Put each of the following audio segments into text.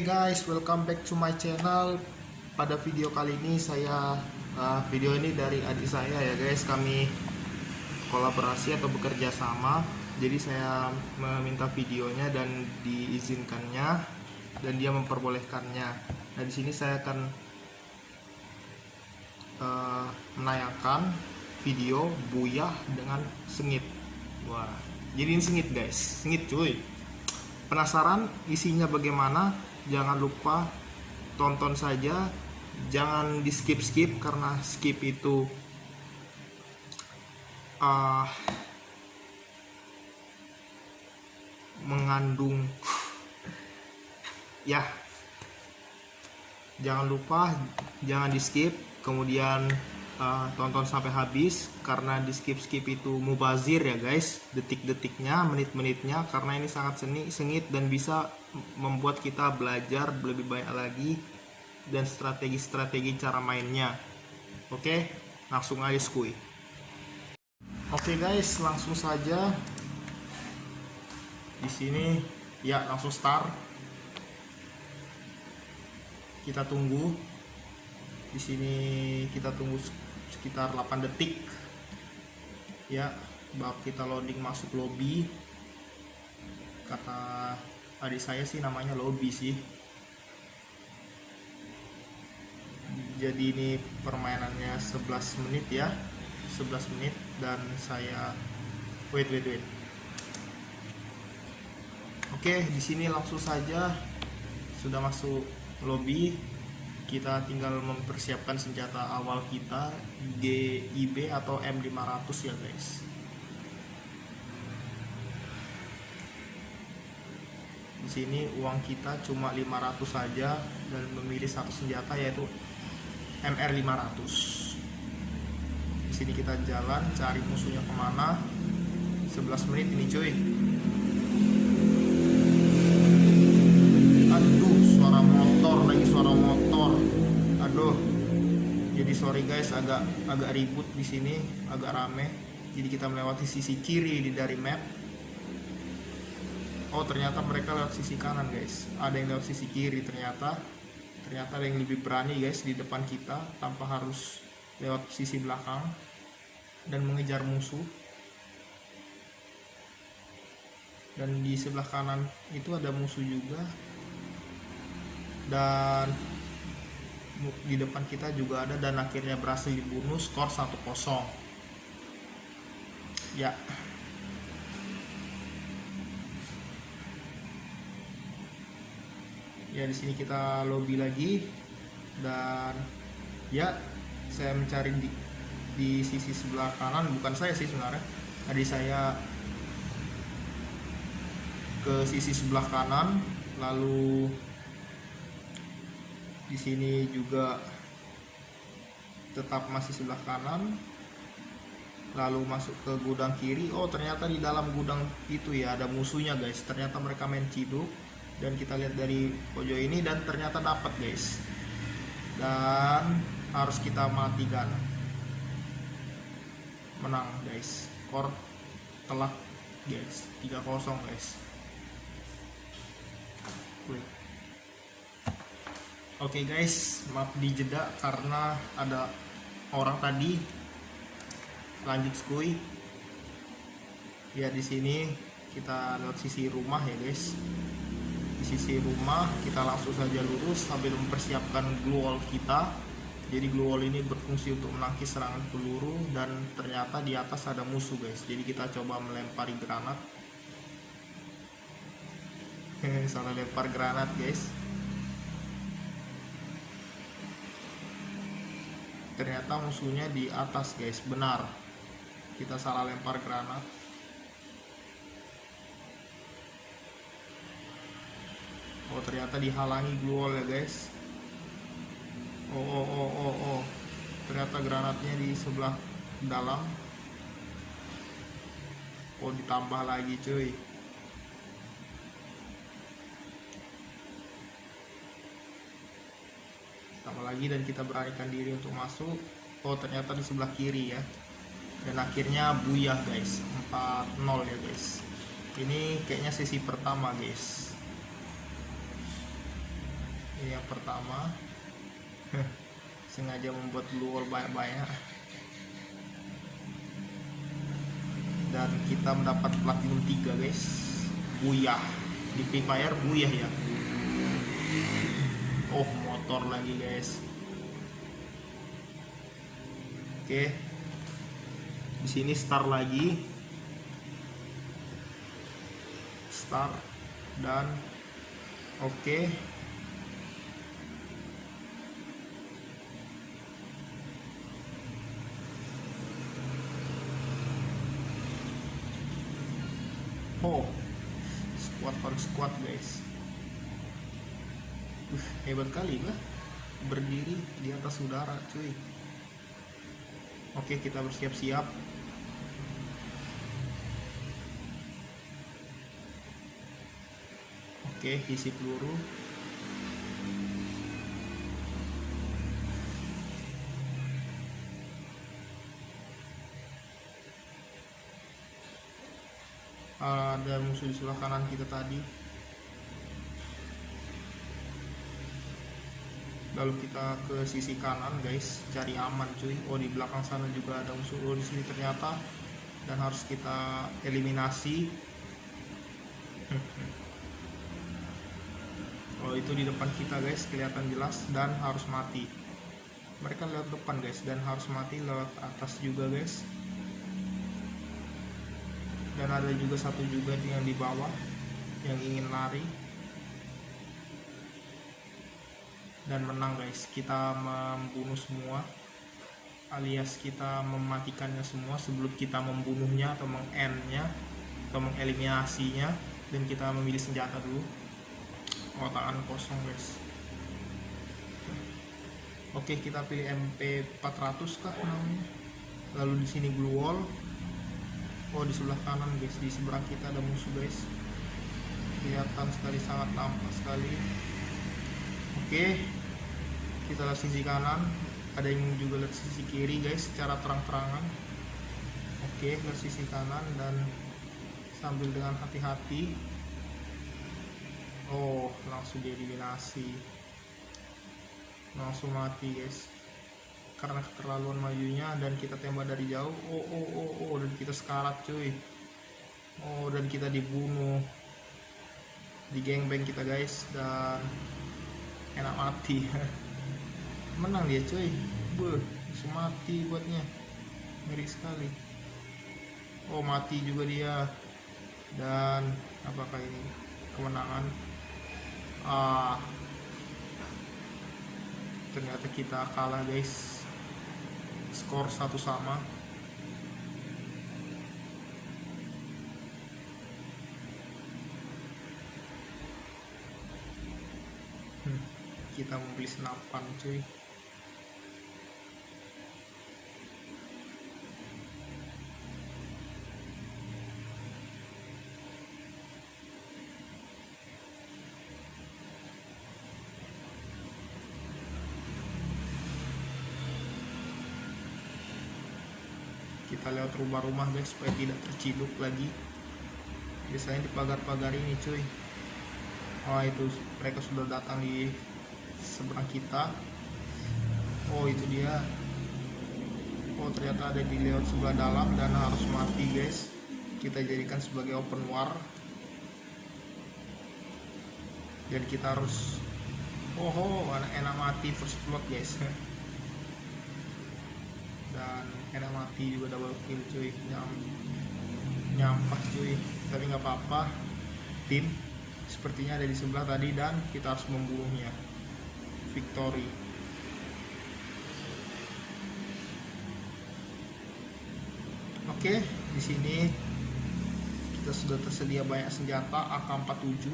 Guys, welcome back to my channel. Pada video kali ini saya uh, video ini dari adik saya ya guys. Kami kolaborasi atau bekerja sama. Jadi saya meminta videonya dan diizinkannya dan dia memperbolehkannya. Nah di sini saya akan uh, menayangkan video buyah dengan sengit. Wah, jadi ini sengit guys, sengit cuy. Penasaran isinya bagaimana? Jangan lupa tonton saja. Jangan di skip skip karena skip itu uh, mengandung ya. Jangan lupa jangan di skip. Kemudian uh, tonton sampai habis karena di skip skip itu mubazir ya guys. Detik-detiknya menit-menitnya karena ini sangat seni sengit dan bisa membuat kita belajar lebih banyak lagi dan strategi-strategi cara mainnya. Oke? Langsung aja skui. Oke guys. Langsung saja. Di sini. Ya langsung start. Kita tunggu. Di sini kita tunggu sekitar 8 detik. Ya bab kita loading masuk lobby. Kata adik saya sih namanya lobby sih. Jadi ini permainannya 11 menit ya 11 menit dan saya wait wait wait. Oke di sini langsung saja sudah masuk lobby kita tinggal mempersiapkan senjata awal kita GIB atau M500 ya guys. Di sini uang kita cuma 500 saja dan memilih satu senjata yaitu MR500 di sini kita jalan cari musuhnya ke mana. 11 menit ini cuy sorry guys agak agak ribut di sini agak rame. Jadi kita melewati sisi kiri di dari map. Oh ternyata mereka lewat sisi kanan guys. Ada yang lewat sisi kiri ternyata. Ternyata ada yang lebih berani guys di depan kita tanpa harus lewat sisi belakang dan mengejar musuh. Dan di sebelah kanan itu ada musuh juga. Dan di depan kita juga ada dan akhirnya berhasil dibunuh skor 1-0 ya. Ya di sini kita lobby lagi dan ya saya mencari di, di sisi sebelah kanan bukan saya sih sebenarnya. Tadi saya ke sisi sebelah kanan lalu di sini juga tetap masih sebelah kanan. Lalu masuk ke gudang kiri. Oh ternyata di dalam gudang itu ya ada musuhnya guys. Ternyata mereka main ciduk. Dan kita lihat dari pojok ini dan ternyata dapat guys. Dan harus kita matikan. Menang guys. Skor telah guys. 3-0 guys Wait. Oke okay guys, maaf dijeda karena ada orang tadi lanjut skui. Ya di sini kita lihat sisi rumah ya guys. Di sisi rumah kita langsung saja lurus sambil mempersiapkan glue wall kita. Jadi glue wall ini berfungsi untuk menangkis serangan peluru dan ternyata di atas ada musuh guys. Jadi kita coba melempari granat. Salah lempar granat guys ternyata musuhnya di atas guys. Benar. Kita salah lempar granat. Oh ternyata dihalangi glue wall ya guys. Oh oh oh oh oh. Ternyata granatnya di sebelah dalam. Oh ditambah lagi cuy tambah lagi dan kita beranikan diri untuk masuk oh ternyata di sebelah kiri ya. Dan akhirnya buyah guys. 4-0 ya guys. Ini kayaknya sesi pertama guys. Ini yang pertama. Sengaja membuat blue wall banyak-banyak. Dan kita mendapat platinum 3 guys. Buyah. Di Free Fire buyah ya. Oh motor lagi guys. Oke. Di sini star lagi. Star dan oke. Oh, squat on squat guys. Hebat kali lah berdiri di atas udara cuy. Oke kita bersiap-siap. Oke isi peluru. ada musuh di sebelah kanan kita tadi lalu kita ke sisi kanan guys cari aman cuy. Oh di belakang sana juga ada musuh oh di sini ternyata. Dan harus kita eliminasi. Oh itu di depan kita guys kelihatan jelas dan harus mati. Mereka lewat depan guys dan harus mati lewat atas juga guys. Dan ada juga satu juga yang di bawah yang ingin lari dan menang guys. Kita membunuh semua alias kita mematikannya semua sebelum kita membunuhnya atau meng-endnya atau mengeliminasinya dan kita memilih senjata dulu. Tangan kosong guys. Oke kita pilih MP 400 kah namanya? Lalu di sini blue wall. Oh di sebelah kanan guys. Di seberang kita ada musuh guys. Kelihatan sekali sangat nampak sekali. Oke kita lihat sisi kanan. Ada yang juga lihat sisi kiri guys secara terang-terangan. Oke lihat sisi kanan dan sambil dengan hati-hati. Oh langsung dieliminasi. Langsung mati guys. Karena keterlaluan majunya dan kita tembak dari jauh. Oh oh oh oh dan kita sekarat cuy. Oh dan kita dibunuh. Di gangbang kita guys dan enak mati menang dia cuy. Beuh, mati buatnya. Ngeri sekali. Oh mati juga dia. Dan apakah ini kemenangan? Ah. Ternyata kita kalah guys. Skor satu sama. Hmm, kita mau beli senapan cuy kita lewat rumah-rumah guys supaya tidak terciduk lagi. Biasanya di pagar-pagar ini cuy. Oh itu mereka sudah datang di seberang kita. Oh itu dia. Oh ternyata ada di lewat sebelah dalam dan harus mati guys. Kita jadikan sebagai open war. Dan kita harus oh, oh enak, enak mati first blood guys dan enak mati juga double kill cuy. Nyam, nyampas cuy. Tapi nggak apa-apa. Tim sepertinya ada di sebelah tadi dan kita harus membunuhnya victory. Oke di sini kita sudah tersedia banyak senjata AK47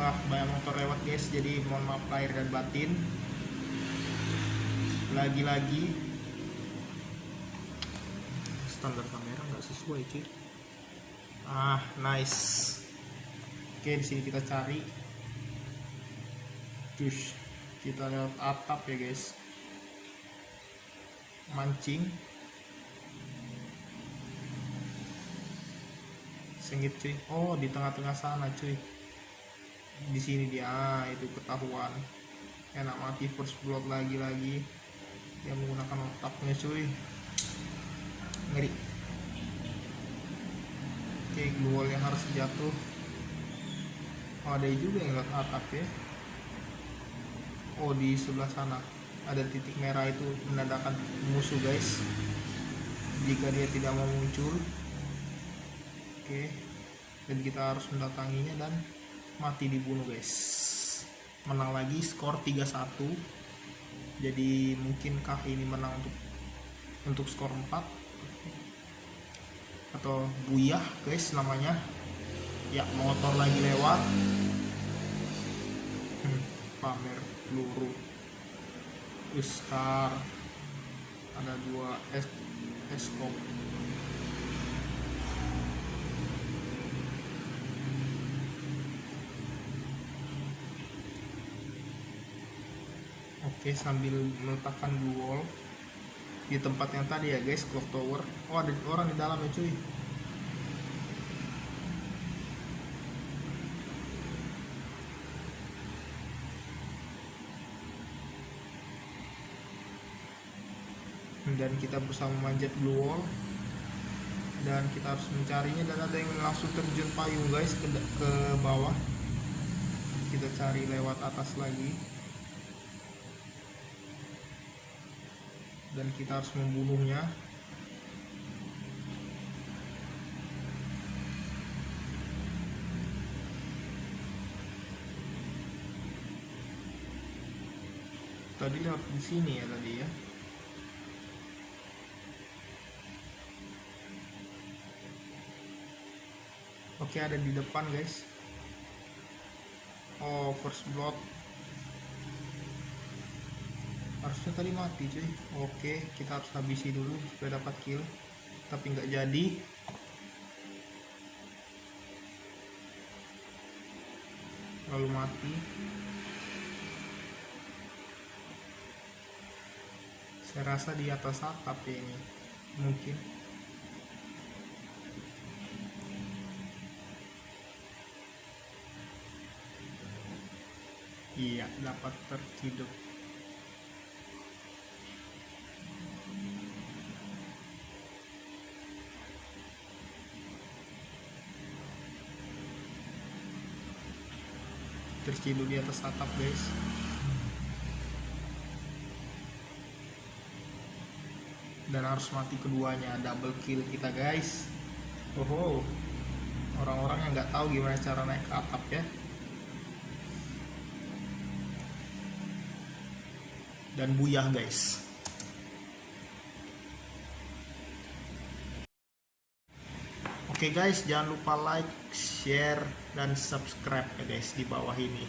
Wah banyak motor lewat guys, jadi mohon maaf lahir dan batin. Lagi-lagi standar kamera nggak sesuai cuy. Ah, nice. Oke, di sini kita cari. Tush. kita lewat atap ya guys mancing sengit cuy oh di tengah-tengah sana cuy di sini dia ah, itu ketahuan. Enak mati first blood lagi-lagi. Yang menggunakan otaknya cuy. Ngeri. Oke glue yang harus jatuh. Oh ada juga yang lewat atap ya. Oh di sebelah sana. Ada titik merah itu menandakan musuh guys. Jika dia tidak mau muncul. Oke. Dan kita harus mendatanginya dan mati dibunuh guys. Menang lagi skor 3-1 jadi mungkinkah ini menang untuk untuk skor 4 atau buyah guys namanya. Ya motor lagi lewat. Hmm, pamer peluru. Star ada dua es eskop Oke sambil meletakkan wall di tempat yang tadi ya guys clock tower. Oh ada orang di dalam ya cuy. Dan kita berusaha memanjat blue wall dan kita harus mencarinya dan ada yang langsung terjun payung guys ke, ke bawah. Kita cari lewat atas lagi dan kita harus membunuhnya. Tadi lewat di sini ya tadi ya. Oke ada di depan guys. Oh first blood Harusnya tadi mati cuy. Oke kita harus habisi dulu supaya dapat kill. Tapi nggak jadi. Lalu mati. Saya rasa di atas atap ya ini. Mungkin. Iya dapat terciduk terciduk di atas atap guys. Dan harus mati keduanya double kill kita guys. Oh orang-orang yang nggak tahu gimana cara naik ke atap ya. Dan buyah guys Oke okay guys, jangan lupa like, share, dan subscribe ya guys di bawah ini.